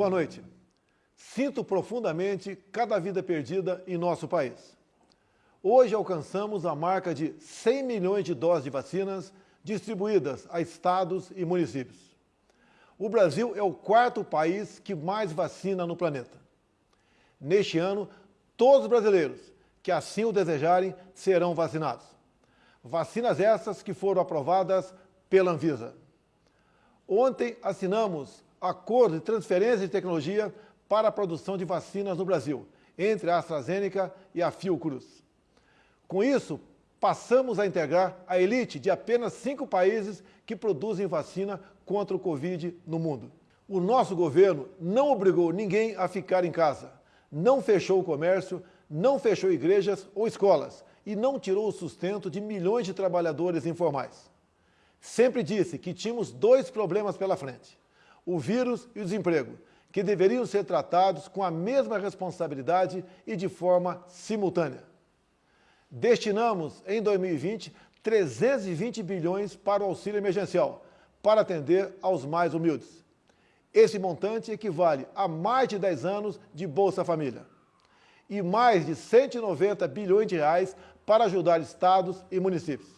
Boa noite. Sinto profundamente cada vida perdida em nosso país. Hoje alcançamos a marca de 100 milhões de doses de vacinas distribuídas a estados e municípios. O Brasil é o quarto país que mais vacina no planeta. Neste ano, todos os brasileiros que assim o desejarem serão vacinados. Vacinas essas que foram aprovadas pela Anvisa. Ontem assinamos acordo de transferência de tecnologia para a produção de vacinas no Brasil, entre a AstraZeneca e a Fiocruz. Com isso, passamos a integrar a elite de apenas cinco países que produzem vacina contra o Covid no mundo. O nosso governo não obrigou ninguém a ficar em casa, não fechou o comércio, não fechou igrejas ou escolas e não tirou o sustento de milhões de trabalhadores informais. Sempre disse que tínhamos dois problemas pela frente, o vírus e o desemprego, que deveriam ser tratados com a mesma responsabilidade e de forma simultânea. Destinamos, em 2020, 320 bilhões para o auxílio emergencial, para atender aos mais humildes. Esse montante equivale a mais de 10 anos de Bolsa Família. E mais de 190 bilhões de reais para ajudar estados e municípios.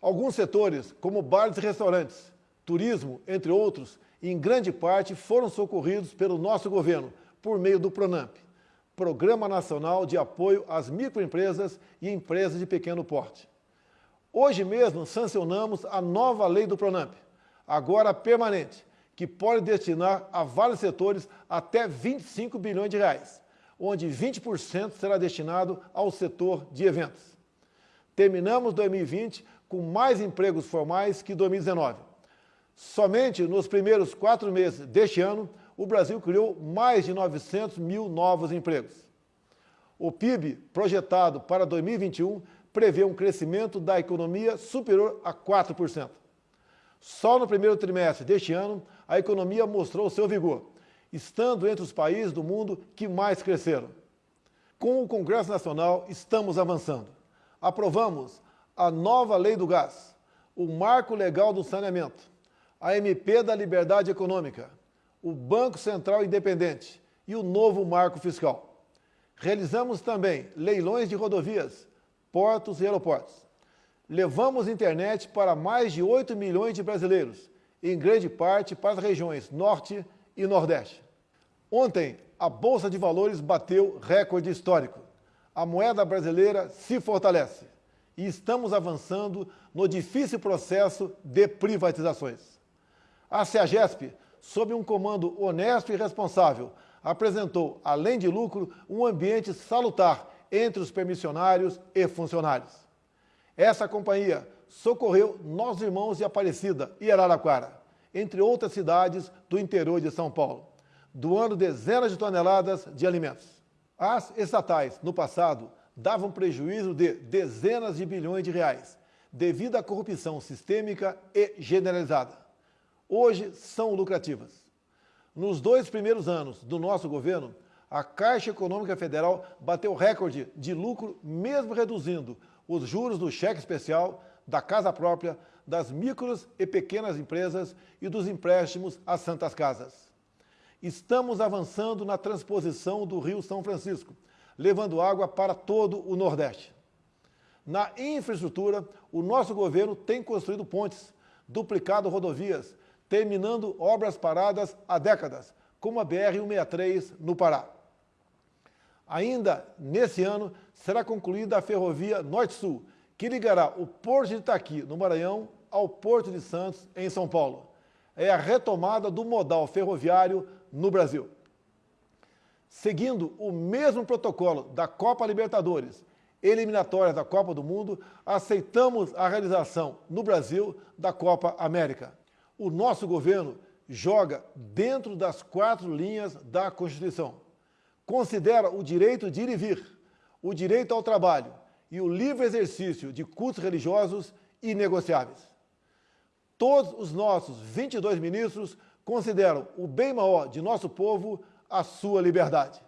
Alguns setores, como bares e restaurantes, turismo, entre outros, em grande parte foram socorridos pelo nosso governo, por meio do PRONAMP, Programa Nacional de Apoio às Microempresas e Empresas de Pequeno Porte. Hoje mesmo sancionamos a nova lei do PRONAMP, agora permanente, que pode destinar a vários setores até 25 bilhões de reais, onde 20% será destinado ao setor de eventos. Terminamos 2020 com mais empregos formais que 2019 Somente nos primeiros quatro meses deste ano, o Brasil criou mais de 900 mil novos empregos. O PIB projetado para 2021 prevê um crescimento da economia superior a 4%. Só no primeiro trimestre deste ano, a economia mostrou seu vigor, estando entre os países do mundo que mais cresceram. Com o Congresso Nacional, estamos avançando. Aprovamos a nova Lei do Gás, o Marco Legal do Saneamento, a MP da Liberdade Econômica, o Banco Central Independente e o novo Marco Fiscal. Realizamos também leilões de rodovias, portos e aeroportos. Levamos internet para mais de 8 milhões de brasileiros, em grande parte para as regiões Norte e Nordeste. Ontem, a Bolsa de Valores bateu recorde histórico. A moeda brasileira se fortalece e estamos avançando no difícil processo de privatizações. A CEAGESP, sob um comando honesto e responsável, apresentou, além de lucro, um ambiente salutar entre os permissionários e funcionários. Essa companhia socorreu nossos irmãos de Aparecida e Araraquara, entre outras cidades do interior de São Paulo, doando dezenas de toneladas de alimentos. As estatais, no passado, davam prejuízo de dezenas de bilhões de reais, devido à corrupção sistêmica e generalizada hoje são lucrativas. Nos dois primeiros anos do nosso governo, a Caixa Econômica Federal bateu recorde de lucro, mesmo reduzindo os juros do cheque especial, da casa própria, das micros e pequenas empresas e dos empréstimos às santas casas. Estamos avançando na transposição do Rio São Francisco, levando água para todo o Nordeste. Na infraestrutura, o nosso governo tem construído pontes, duplicado rodovias, terminando obras paradas há décadas, como a BR-163 no Pará. Ainda nesse ano, será concluída a ferrovia Norte-Sul, que ligará o Porto de Itaqui, no Maranhão, ao Porto de Santos, em São Paulo. É a retomada do modal ferroviário no Brasil. Seguindo o mesmo protocolo da Copa Libertadores, eliminatórias da Copa do Mundo, aceitamos a realização no Brasil da Copa América o nosso governo joga dentro das quatro linhas da Constituição. Considera o direito de ir e vir, o direito ao trabalho e o livre exercício de cultos religiosos inegociáveis. Todos os nossos 22 ministros consideram o bem maior de nosso povo a sua liberdade.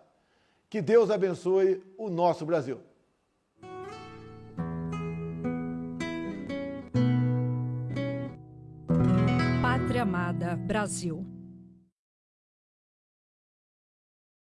Que Deus abençoe o nosso Brasil. Amada Brasil.